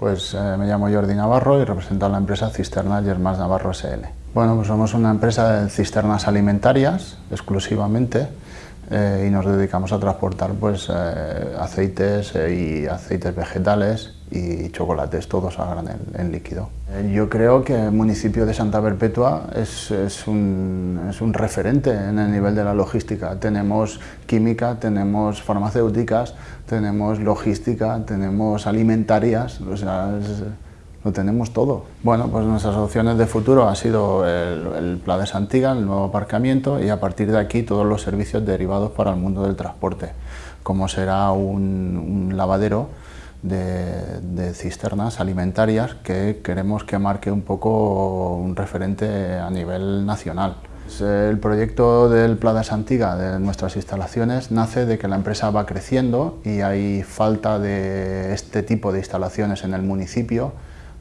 Pues eh, me llamo Jordi Navarro y represento a la empresa Cisternas Germás Navarro SL. Bueno, pues somos una empresa de cisternas alimentarias exclusivamente eh, y nos dedicamos a transportar pues, eh, aceites y aceites vegetales y chocolates, todos a granel en líquido. yo creo que el municipio de Santa Perpetua es, es, un, es, un, referente en el nivel de la logística. Tenemos química, tenemos farmacéuticas, tenemos logística, tenemos alimentarias, o sea, lo tenemos todo. Bueno, pues nuestras opciones de futuro ha sido el, el Pla de Santiga, el nuevo aparcamiento y a partir de aquí todos los servicios derivados para el mundo del transporte, como será un, lavadero de, cisternas alimentarias que queremos que marque un poco un referente a nivel nacional. El proyecto del Plada Santiga de nuestras instalaciones nace de que la empresa va creciendo y hay falta de este tipo de instalaciones en el municipio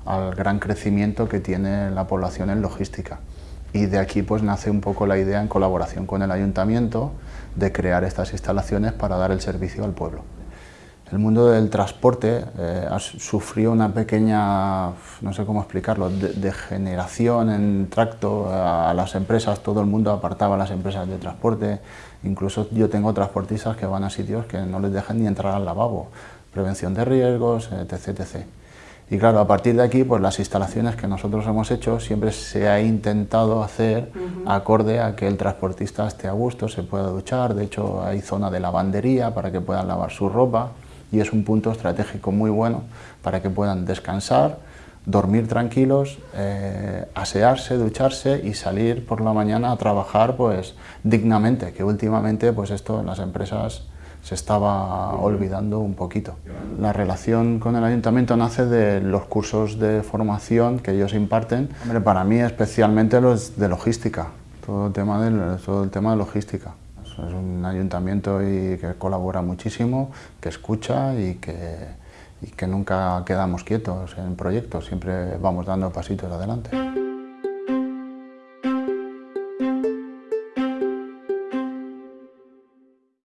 al gran crecimiento que tiene la población en logística. Y de aquí pues nace un poco la idea en colaboración con el ayuntamiento de crear estas instalaciones para dar el servicio al pueblo. El mundo del transporte eh, sufrió una pequeña, no sé cómo explicarlo, degeneración en tracto a, las empresas, todo el mundo apartaba a las empresas de transporte, incluso yo tengo transportistas que van a sitios que no les dejan ni entrar al lavabo, prevención de riesgos, etc. etc. Y claro, a partir de aquí, pues las instalaciones que nosotros hemos hecho siempre se ha intentado hacer acorde a que el transportista esté a gusto, se pueda duchar, de hecho hay zona de lavandería para que puedan lavar su ropa, y es un punto estratégico muy bueno para que puedan descansar, dormir tranquilos, eh, asearse, ducharse y salir por la mañana a trabajar pues dignamente, que últimamente pues esto en las empresas se estaba olvidando un poquito. La relación con el ayuntamiento nace de los cursos de formación que ellos imparten. Para mí especialmente los de logística, todo el tema de, todo el tema de logística. Es un ayuntamiento que colabora muchísimo, que escucha y que, y que nunca quedamos quietos en proyectos, siempre vamos dando pasitos adelante.